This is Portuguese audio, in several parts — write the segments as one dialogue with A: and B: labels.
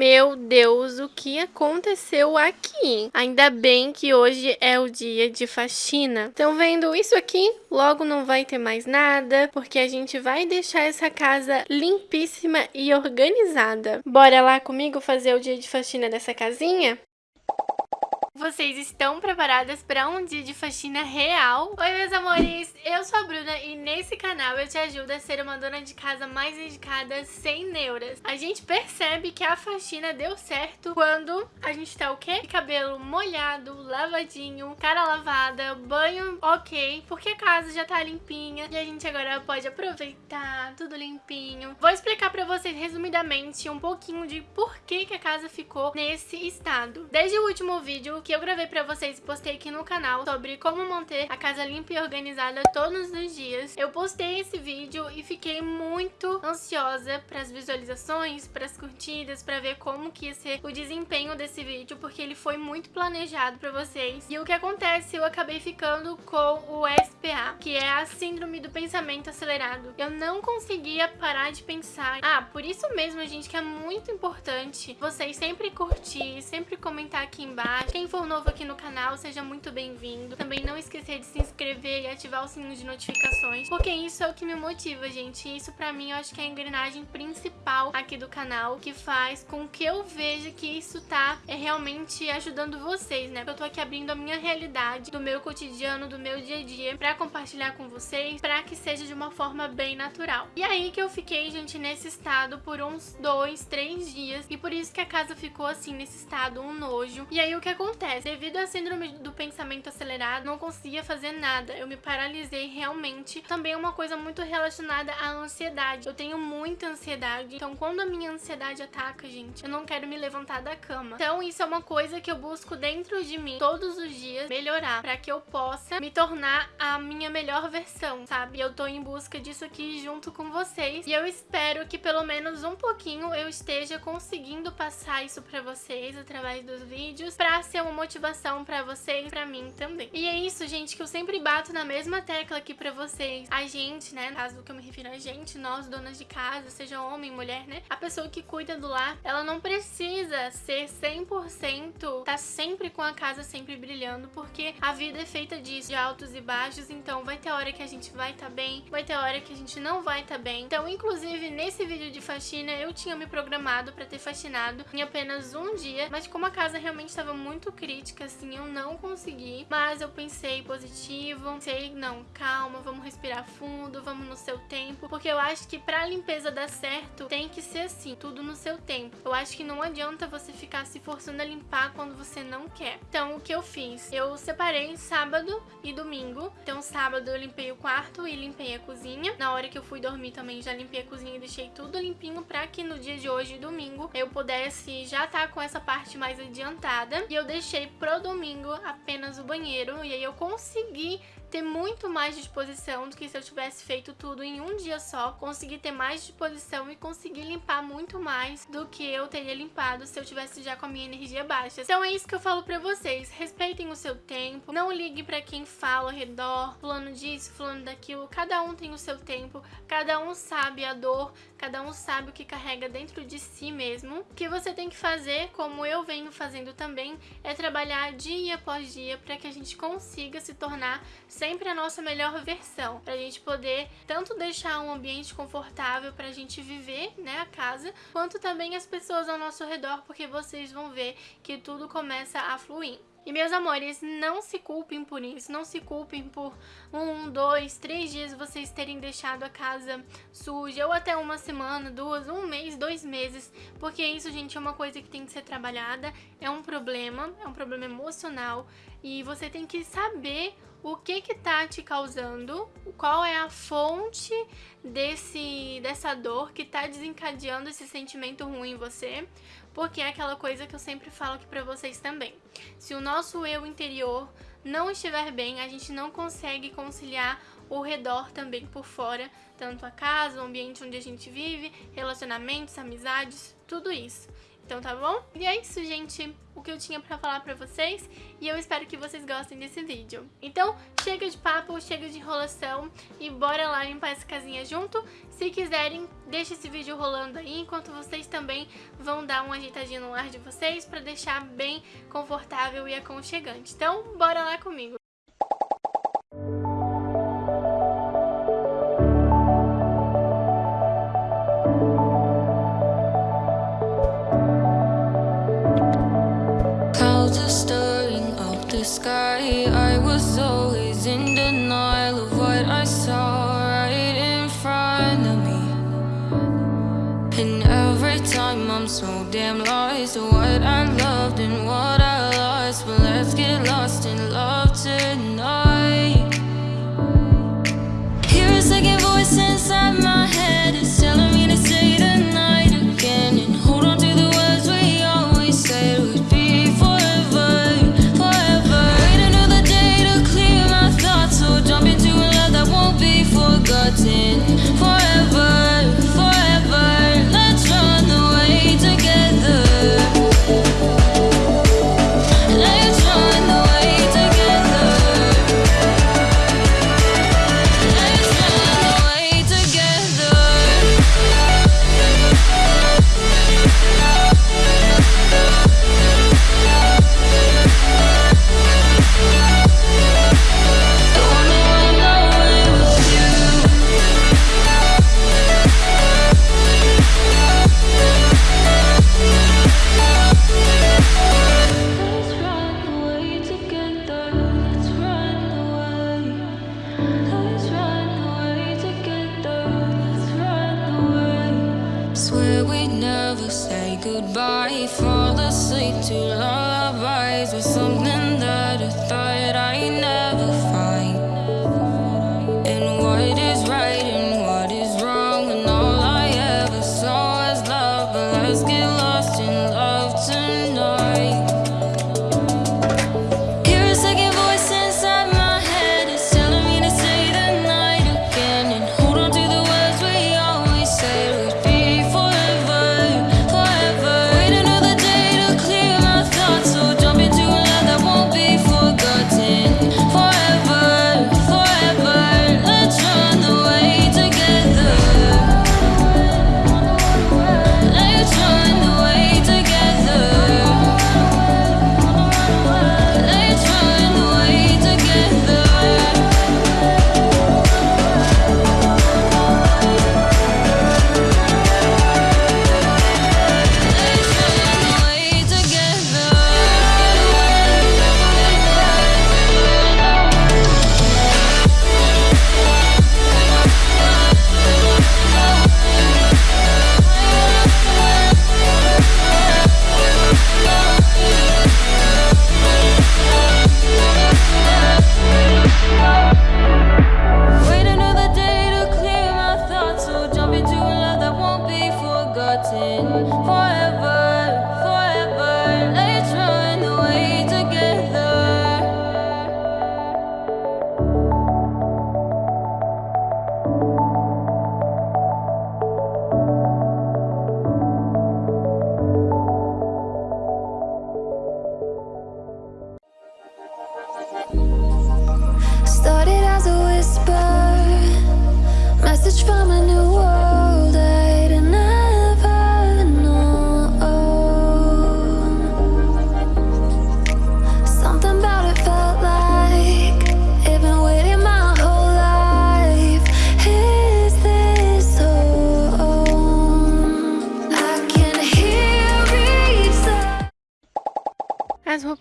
A: Meu Deus, o que aconteceu aqui? Ainda bem que hoje é o dia de faxina. Estão vendo isso aqui? Logo não vai ter mais nada, porque a gente vai deixar essa casa limpíssima e organizada. Bora lá comigo fazer o dia de faxina dessa casinha? Vocês estão preparadas para um dia de faxina real? Oi, meus amores! Eu sou a Bruna e nesse canal eu te ajudo a ser uma dona de casa mais dedicada sem neuras. A gente percebe que a faxina deu certo quando a gente tá o quê? Cabelo molhado, lavadinho, cara lavada, banho ok, porque a casa já tá limpinha e a gente agora pode aproveitar tudo limpinho. Vou explicar pra vocês resumidamente um pouquinho de por que, que a casa ficou nesse estado. Desde o último vídeo que eu gravei pra vocês e postei aqui no canal sobre como manter a casa limpa e organizada todos os dias. Eu postei esse vídeo e fiquei muito ansiosa pras visualizações, pras curtidas, pra ver como que ia ser o desempenho desse vídeo, porque ele foi muito planejado pra vocês. E o que acontece, eu acabei ficando com o SPA, que é a Síndrome do Pensamento Acelerado. Eu não conseguia parar de pensar. Ah, por isso mesmo, gente, que é muito importante vocês sempre curtir, sempre comentar aqui embaixo. Quem for for novo aqui no canal, seja muito bem-vindo. Também não esquecer de se inscrever e ativar o sininho de notificações, porque isso é o que me motiva, gente. Isso pra mim eu acho que é a engrenagem principal aqui do canal, que faz com que eu veja que isso tá é, realmente ajudando vocês, né? Eu tô aqui abrindo a minha realidade, do meu cotidiano, do meu dia a dia, pra compartilhar com vocês, pra que seja de uma forma bem natural. E aí que eu fiquei, gente, nesse estado por uns dois, três dias, e por isso que a casa ficou assim, nesse estado, um nojo. E aí o que acontece? Acontece? Devido à síndrome do pensamento acelerado, não conseguia fazer nada. Eu me paralisei realmente. Também é uma coisa muito relacionada à ansiedade. Eu tenho muita ansiedade. Então, quando a minha ansiedade ataca, gente, eu não quero me levantar da cama. Então, isso é uma coisa que eu busco dentro de mim todos os dias melhorar para que eu possa me tornar a minha melhor versão, sabe? Eu tô em busca disso aqui junto com vocês e eu espero que pelo menos um pouquinho eu esteja conseguindo passar isso para vocês através dos vídeos para ser uma motivação pra vocês e pra mim também. E é isso, gente, que eu sempre bato na mesma tecla aqui pra vocês. A gente, né, no caso que eu me refiro a gente, nós, donas de casa, seja homem, mulher, né, a pessoa que cuida do lar, ela não precisa ser 100%, tá sempre com a casa sempre brilhando, porque a vida é feita disso, de altos e baixos, então vai ter hora que a gente vai tá bem, vai ter hora que a gente não vai tá bem. Então, inclusive, nesse vídeo de faxina, eu tinha me programado pra ter faxinado em apenas um dia, mas como a casa realmente estava muito crítica, assim, eu não consegui. Mas eu pensei positivo, pensei, não, calma, vamos respirar fundo, vamos no seu tempo. Porque eu acho que pra limpeza dar certo, tem que ser assim, tudo no seu tempo. Eu acho que não adianta você ficar se forçando a limpar quando você não quer. Então, o que eu fiz? Eu separei sábado e domingo. Então, sábado eu limpei o quarto e limpei a cozinha. Na hora que eu fui dormir também já limpei a cozinha e deixei tudo limpinho pra que no dia de hoje, domingo, eu pudesse já estar tá com essa parte mais adiantada. E eu deixei deixei pro domingo apenas o banheiro e aí eu consegui ter muito mais disposição do que se eu tivesse feito tudo em um dia só. Consegui ter mais disposição e conseguir limpar muito mais do que eu teria limpado se eu tivesse já com a minha energia baixa. Então é isso que eu falo pra vocês. Respeitem o seu tempo, não ligue pra quem fala ao redor, fulano disso, fulano daquilo. Cada um tem o seu tempo, cada um sabe a dor, cada um sabe o que carrega dentro de si mesmo. O que você tem que fazer, como eu venho fazendo também, é trabalhar dia após dia para que a gente consiga se tornar sempre a nossa melhor versão, para a gente poder tanto deixar um ambiente confortável para a gente viver, né, a casa, quanto também as pessoas ao nosso redor, porque vocês vão ver que tudo começa a fluir. E meus amores, não se culpem por isso, não se culpem por um, dois, três dias vocês terem deixado a casa suja, ou até uma semana, duas, um mês, dois meses, porque isso, gente, é uma coisa que tem que ser trabalhada, é um problema, é um problema emocional, e você tem que saber o que que tá te causando, qual é a fonte desse, dessa dor que tá desencadeando esse sentimento ruim em você, porque é aquela coisa que eu sempre falo aqui pra vocês também. Se o nosso eu interior não estiver bem, a gente não consegue conciliar o redor também por fora, tanto a casa, o ambiente onde a gente vive, relacionamentos, amizades, tudo isso.
B: Então tá bom? E é isso, gente, o que eu tinha pra falar pra vocês e eu espero que vocês gostem desse vídeo. Então, chega de papo, chega de enrolação e bora lá limpar essa casinha junto. Se quiserem, deixa esse vídeo rolando aí, enquanto vocês também vão dar uma ajeitadinha no lar de vocês pra deixar bem confortável e aconchegante. Então, bora lá comigo.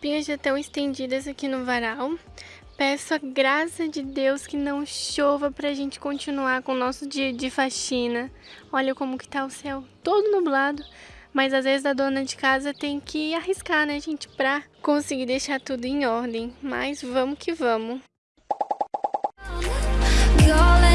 C: As
B: roupinhas já estão estendidas aqui no varal. Peço a graça de Deus que não chova pra gente continuar com o nosso dia de faxina. Olha como que tá o céu, todo nublado. Mas às vezes a dona de casa tem que arriscar, né, gente, pra conseguir deixar tudo em ordem. Mas vamos que vamos.
C: Calling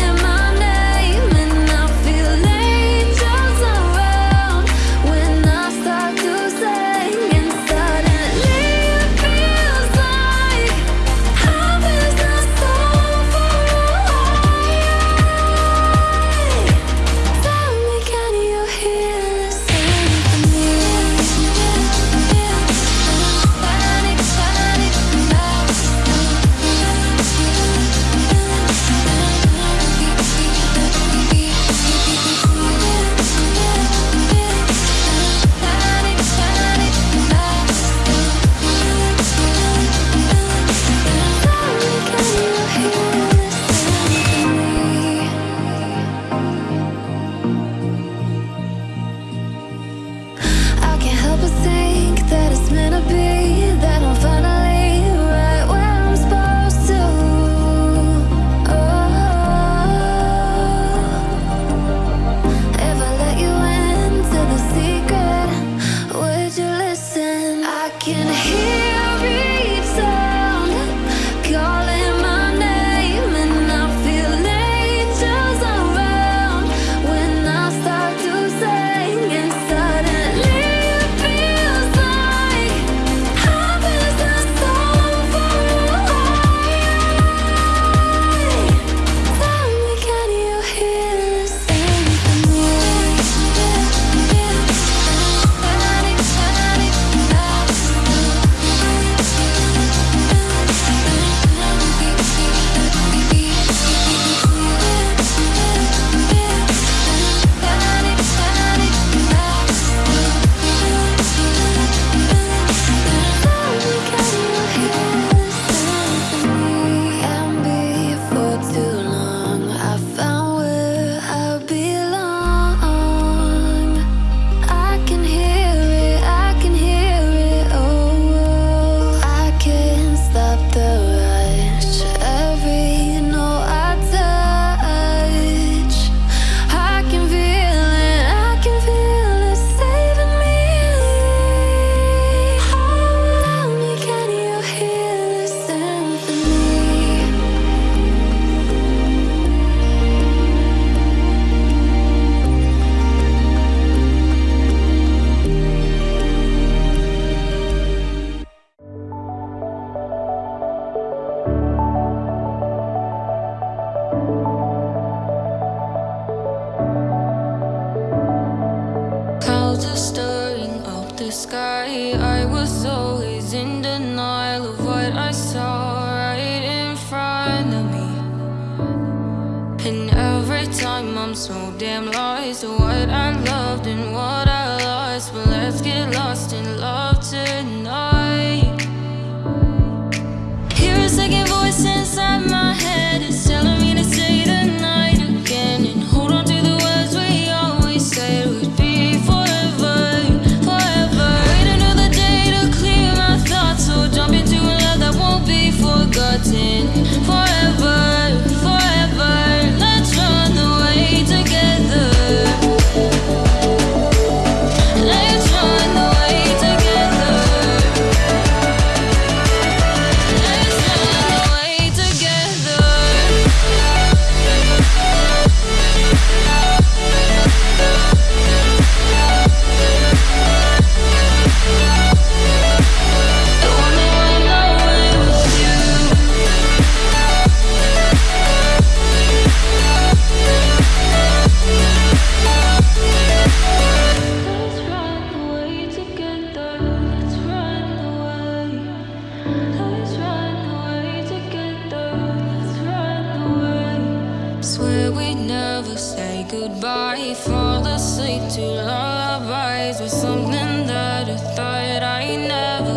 B: goodbye Fall asleep to lullabies With something that I thought I never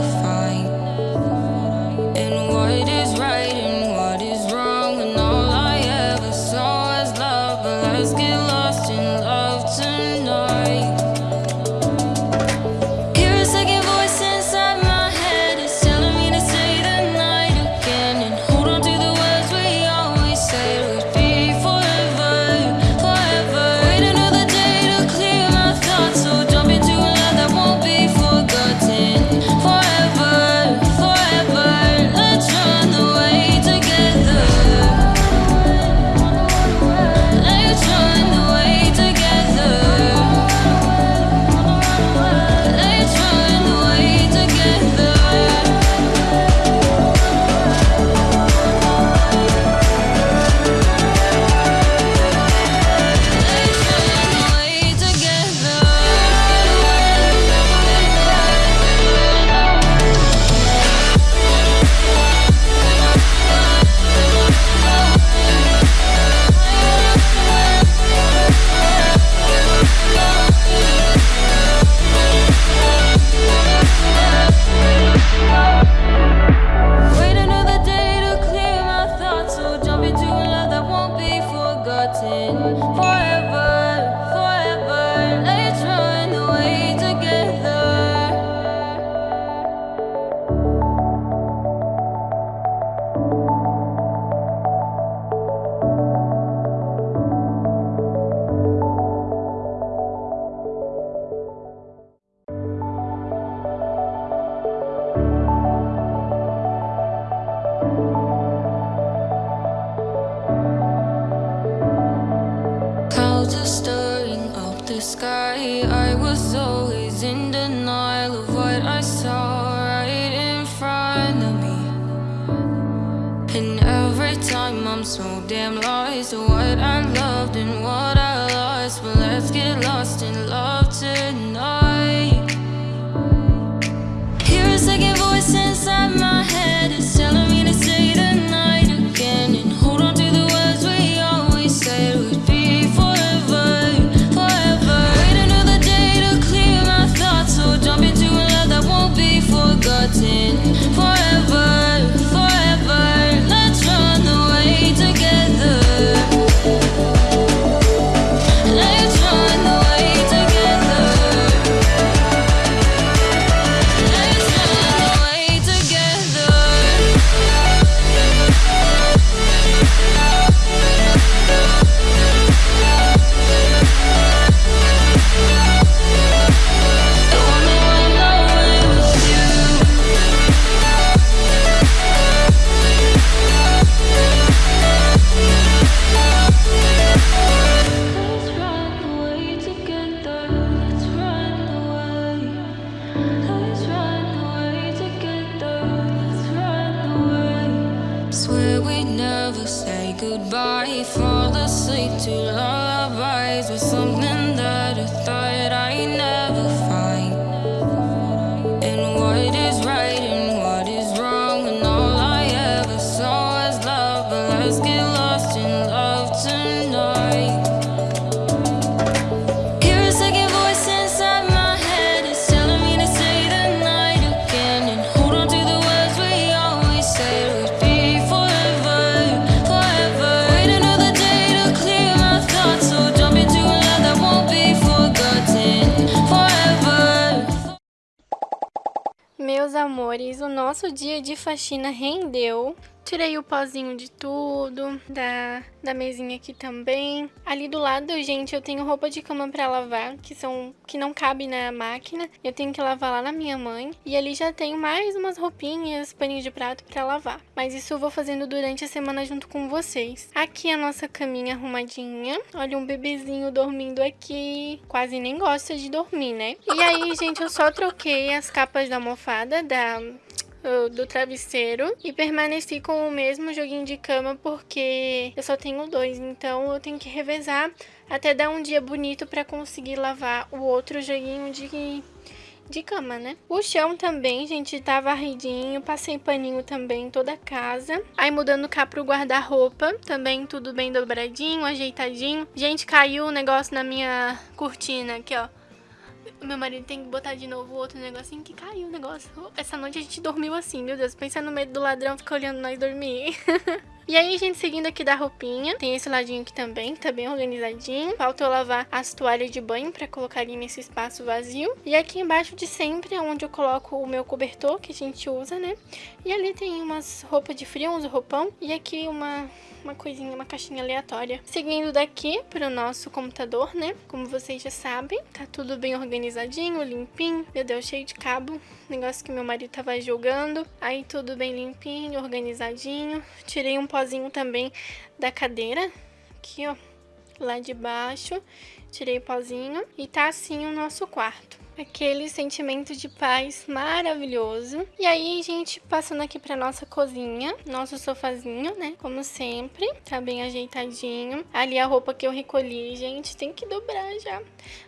A: O nosso dia de faxina rendeu. Tirei o pozinho de tudo, da, da mesinha aqui também. Ali do lado, gente, eu tenho roupa de cama pra lavar, que são que não cabe na máquina. Eu tenho que lavar lá na minha mãe. E ali já tenho mais umas roupinhas, paninho de prato pra lavar. Mas isso eu vou fazendo durante a semana junto com vocês. Aqui a nossa caminha arrumadinha. Olha um bebezinho dormindo aqui. Quase nem gosta de dormir, né? E aí, gente, eu só troquei as capas da almofada da do travesseiro e permaneci com o mesmo joguinho de cama porque eu só tenho dois, então eu tenho que revezar até dar um dia bonito para conseguir lavar o outro joguinho de de cama, né? O chão também, gente, tá varridinho, passei paninho também toda a casa. Aí mudando cá pro guarda-roupa, também tudo bem dobradinho, ajeitadinho. Gente, caiu o um negócio na minha cortina aqui, ó. Meu marido tem que botar de novo outro negocinho que caiu o negócio. Essa noite a gente dormiu assim, meu Deus. Pensa no medo do ladrão ficar olhando nós dormir. E aí, gente, seguindo aqui da roupinha, tem esse ladinho aqui também, que tá bem organizadinho. Falta eu lavar as toalhas de banho pra colocar ali nesse espaço vazio. E aqui embaixo de sempre é onde eu coloco o meu cobertor, que a gente usa, né? E ali tem umas roupas de frio, uns roupão. E aqui uma, uma coisinha, uma caixinha aleatória. Seguindo daqui pro nosso computador, né? Como vocês já sabem, tá tudo bem organizadinho, limpinho. Meu Deus, cheio de cabo. Negócio que meu marido tava jogando. Aí tudo bem limpinho, organizadinho. Tirei um pozinho também da cadeira. Aqui, ó. Lá de baixo. Tirei o pozinho. E tá assim o nosso quarto aquele sentimento de paz maravilhoso. E aí, gente, passando aqui pra nossa cozinha, nosso sofazinho, né? Como sempre, tá bem ajeitadinho. Ali a roupa que eu recolhi, gente, tem que dobrar já.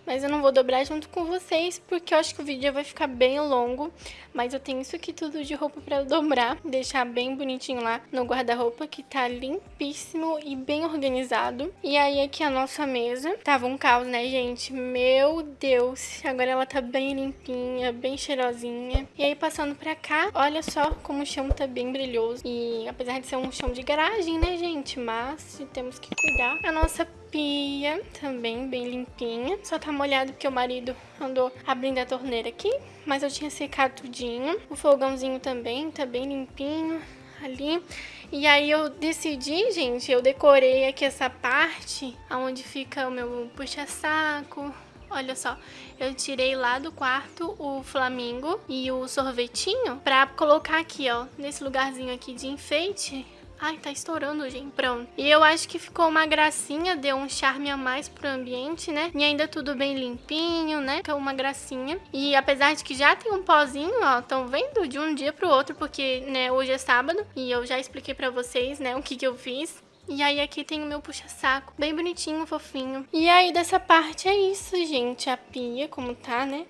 A: Mas eu não vou dobrar junto com vocês, porque eu acho que o vídeo vai ficar bem longo. Mas eu tenho isso aqui tudo de roupa pra dobrar, deixar bem bonitinho lá no guarda-roupa, que tá limpíssimo e bem organizado. E aí aqui a nossa mesa, tava um caos, né, gente? Meu Deus, agora ela tá tá bem limpinha, bem cheirosinha. E aí passando pra cá, olha só como o chão tá bem brilhoso. E apesar de ser um chão de garagem, né, gente? Mas temos que cuidar. A nossa pia também bem limpinha. Só tá molhado porque o marido andou abrindo a torneira aqui. Mas eu tinha secado tudinho. O fogãozinho também tá bem limpinho ali. E aí eu decidi, gente, eu decorei aqui essa parte onde fica o meu puxa-saco, Olha só, eu tirei lá do quarto o flamingo e o sorvetinho pra colocar aqui, ó, nesse lugarzinho aqui de enfeite. Ai, tá estourando, gente. Pronto. E eu acho que ficou uma gracinha, deu um charme a mais pro ambiente, né? E ainda tudo bem limpinho, né? Ficou uma gracinha. E apesar de que já tem um pozinho, ó, estão vendo de um dia pro outro, porque, né, hoje é sábado. E eu já expliquei pra vocês, né, o que que eu fiz. E aí aqui tem o meu puxa-saco, bem bonitinho, fofinho. E aí dessa parte é isso, gente. A pia, como tá, né?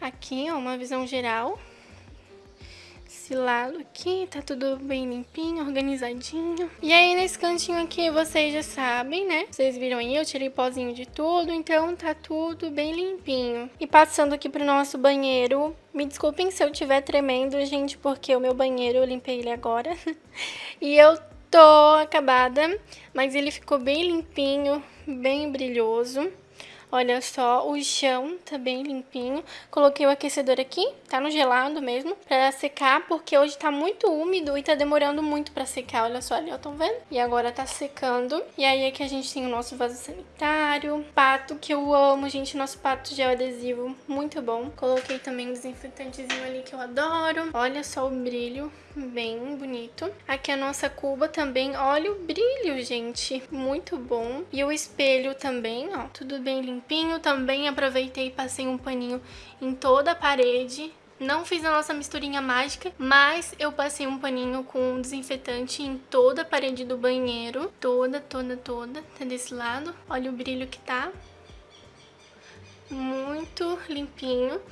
A: Aqui, ó, uma visão geral. Esse lado aqui, tá tudo bem limpinho, organizadinho. E aí nesse cantinho aqui, vocês já sabem, né? Vocês viram aí, eu tirei pozinho de tudo, então tá tudo bem limpinho. E passando aqui pro nosso banheiro, me desculpem se eu estiver tremendo, gente, porque o meu banheiro eu limpei ele agora. e eu tô acabada, mas ele ficou bem limpinho, bem brilhoso. Olha só, o chão tá bem limpinho. Coloquei o aquecedor aqui, tá no gelado mesmo, pra secar, porque hoje tá muito úmido e tá demorando muito pra secar. Olha só ali, ó, estão vendo? E agora tá secando. E aí aqui a gente tem o nosso vaso sanitário, pato, que eu amo, gente, nosso pato gel adesivo, muito bom. Coloquei também um desinfetantezinho ali que eu adoro. Olha só o brilho, bem bonito. Aqui a nossa cuba também, olha o brilho, gente, muito bom. E o espelho também, ó, tudo bem limpinho limpinho. Também aproveitei e passei um paninho em toda a parede. Não fiz a nossa misturinha mágica, mas eu passei um paninho com desinfetante em toda a parede do banheiro. Toda, toda, toda. Tá desse lado. Olha o brilho que tá. Muito limpinho.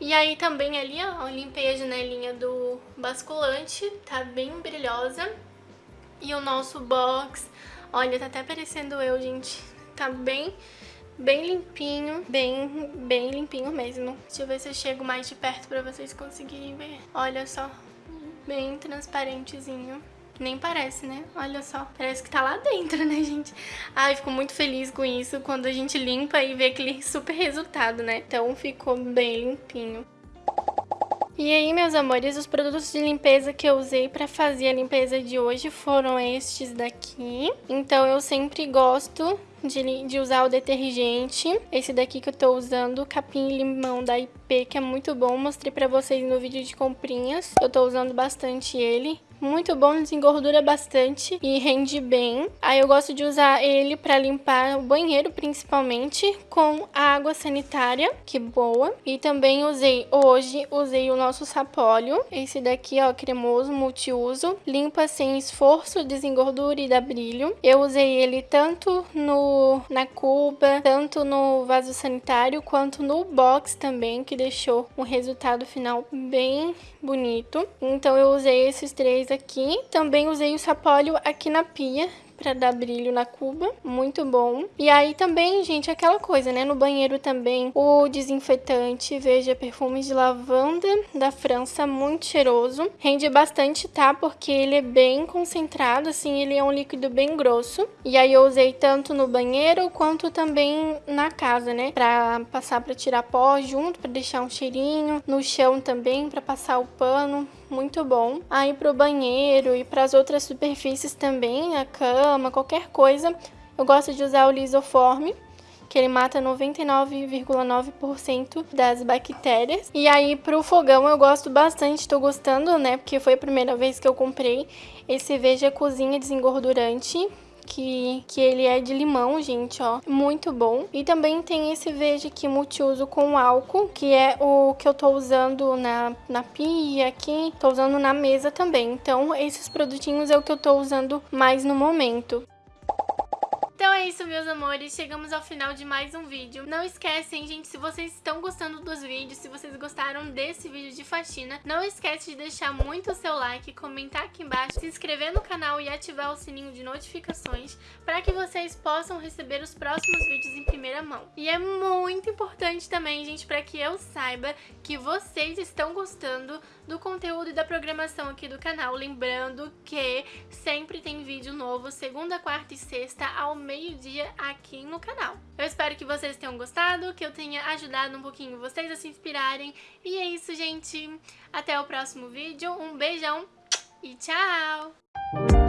A: E aí também ali, ó, eu limpei a janelinha do basculante. Tá bem brilhosa. E o nosso box, olha, tá até parecendo eu, gente. Tá bem bem limpinho, bem, bem limpinho mesmo. Deixa eu ver se eu chego mais de perto pra vocês conseguirem ver. Olha só, bem transparentezinho. Nem parece, né? Olha só, parece que tá lá dentro, né, gente? Ai, fico muito feliz com isso quando a gente limpa e vê aquele super resultado, né? Então ficou bem limpinho. E aí, meus amores, os produtos de limpeza que eu usei para fazer a limpeza de hoje foram estes daqui. Então, eu sempre gosto de, de, usar o detergente. Esse daqui que eu tô usando, capim limão da IP, que é muito bom. Mostrei pra vocês no vídeo de comprinhas. Eu tô usando bastante ele. Muito bom, desengordura bastante e rende bem. Aí eu gosto de usar ele para limpar o banheiro, principalmente, com a água sanitária, que boa. E também usei, hoje, usei o nosso sapólio. Esse daqui, ó, cremoso, multiuso. Limpa sem esforço, desengordura e dá brilho. Eu usei ele tanto no, na cuba, tanto no vaso sanitário, quanto no box também, que deixou um resultado final bem bonito. Então eu usei esses três aqui. Também usei o sapólio aqui na pia, para dar brilho na cuba, muito bom. E aí também, gente, aquela coisa, né, no banheiro também, o desinfetante, veja, perfumes de lavanda da França, muito cheiroso. Rende bastante, tá? Porque ele é bem concentrado, assim, ele é um líquido bem grosso. E aí eu usei tanto no banheiro quanto também na casa, né, pra passar pra tirar pó junto, pra deixar um cheirinho. No chão também, pra passar o pano muito bom. Aí pro banheiro e para as outras superfícies também, a cama, qualquer coisa, eu gosto de usar o lisoforme que ele mata 99,9% das bactérias. E aí pro fogão eu gosto bastante, tô gostando, né, porque foi a primeira vez que eu comprei esse Veja Cozinha Desengordurante que, que ele é de limão, gente, ó. Muito bom. E também tem esse veja aqui multiuso com álcool, que é o que eu tô usando na, na pia aqui. Tô usando na mesa também. Então, esses produtinhos é o que eu tô usando mais no momento. Então é isso, meus amores. Chegamos ao final de mais um vídeo. Não esquecem, gente, se vocês estão gostando dos vídeos, se vocês gostaram desse vídeo de faxina, não esquece de deixar muito o seu like, comentar aqui embaixo, se inscrever no canal e ativar o sininho de notificações para que vocês possam receber os próximos vídeos em primeira mão. E é muito importante também, gente, para que eu saiba que vocês estão gostando do conteúdo e da programação aqui do canal. Lembrando que sempre tem vídeo novo, segunda, quarta e sexta, ao meio-dia aqui no canal. Eu espero que vocês tenham gostado, que eu tenha ajudado um pouquinho vocês a se inspirarem. E é isso, gente. Até o próximo vídeo. Um beijão e tchau!